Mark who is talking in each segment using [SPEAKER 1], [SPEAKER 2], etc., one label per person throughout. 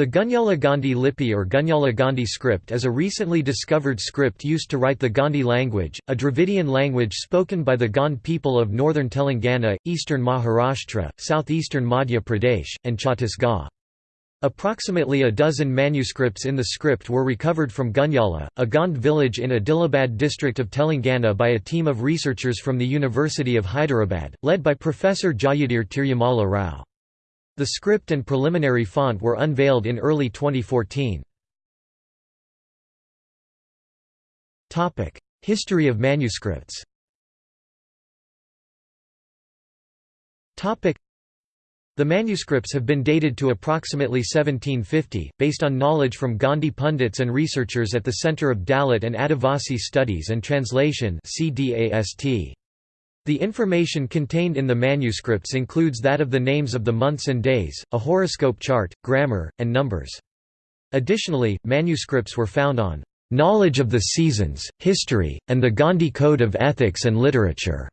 [SPEAKER 1] The Gunyala Gondi Lipi or Gunyala Gondi script is a recently discovered script used to write the Gondi language, a Dravidian language spoken by the Gond people of northern Telangana, eastern Maharashtra, southeastern Madhya Pradesh, and Chhattisgarh. Approximately a dozen manuscripts in the script were recovered from Gunyala, a Gond village in Adilabad district of Telangana by a team of researchers from the University of Hyderabad, led by Professor Jayadir Tirumala Rao. The script and preliminary font were unveiled in early 2014. History of manuscripts The manuscripts have been dated to approximately 1750, based on knowledge from Gondi pundits and researchers at the Centre of Dalit and Adivasi Studies and Translation CDAST. The information contained in the manuscripts includes that of the names of the months and days, a horoscope chart, grammar, and numbers. Additionally, manuscripts were found on "...knowledge of the seasons, history, and the Gondi Code of Ethics and Literature."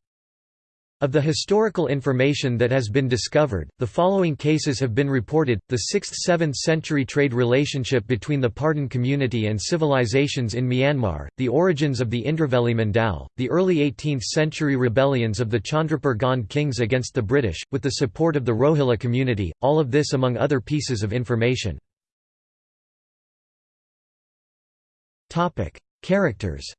[SPEAKER 1] Of the historical information that has been discovered, the following cases have been reported, the 6th–7th century trade relationship between the Pardhan community and civilizations in Myanmar, the origins of the Indravelli Mandal, the early 18th century rebellions of the Chandrapur Gond kings against the British, with the support of the Rohilla community, all of this among other pieces of information. Characters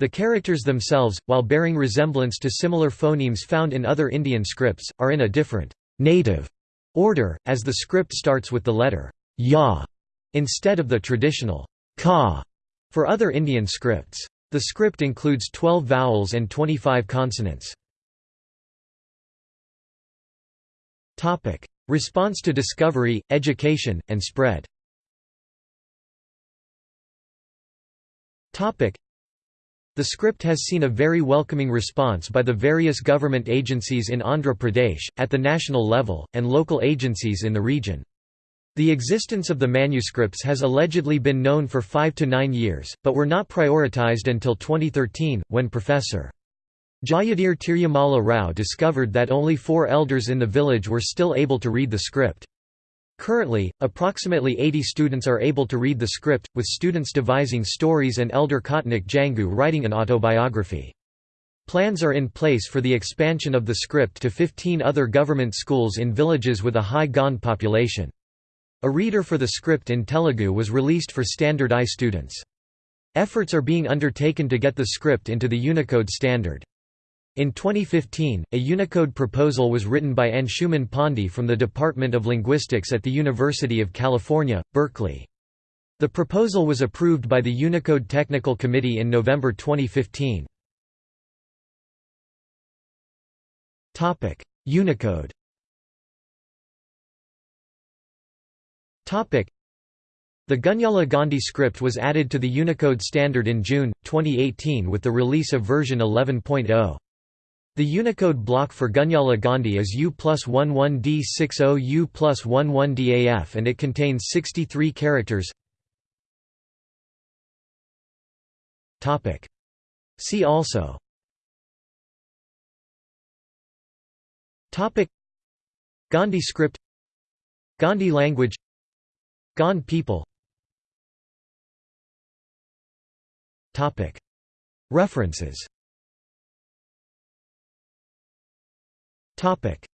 [SPEAKER 1] The characters themselves, while bearing resemblance to similar phonemes found in other Indian scripts, are in a different native order, as the script starts with the letter ya instead of the traditional ka for other Indian scripts. The script includes 12 vowels and 25 consonants. Response to discovery, education, and spread the script has seen a very welcoming response by the various government agencies in Andhra Pradesh, at the national level, and local agencies in the region. The existence of the manuscripts has allegedly been known for five to nine years, but were not prioritized until 2013, when Professor. Jayadir Tirumala Rao discovered that only four elders in the village were still able to read the script. Currently, approximately 80 students are able to read the script, with students devising stories and Elder Kotnik Jangu writing an autobiography. Plans are in place for the expansion of the script to 15 other government schools in villages with a high Gond population. A reader for the script in Telugu was released for Standard I students. Efforts are being undertaken to get the script into the Unicode standard. In 2015, a Unicode proposal was written by Anshuman Pandey from the Department of Linguistics at the University of California, Berkeley. The proposal was approved by the Unicode Technical Committee in November 2015. Unicode the Gunyala Gondi script was added to the Unicode standard in June, 2018 with the release of version 11.0. The Unicode block for Gunyala Gondi is U plus 11D60 U plus 11DAF and it contains 63 characters. See also. Gondi script. Gondi language. Gond people. References Topic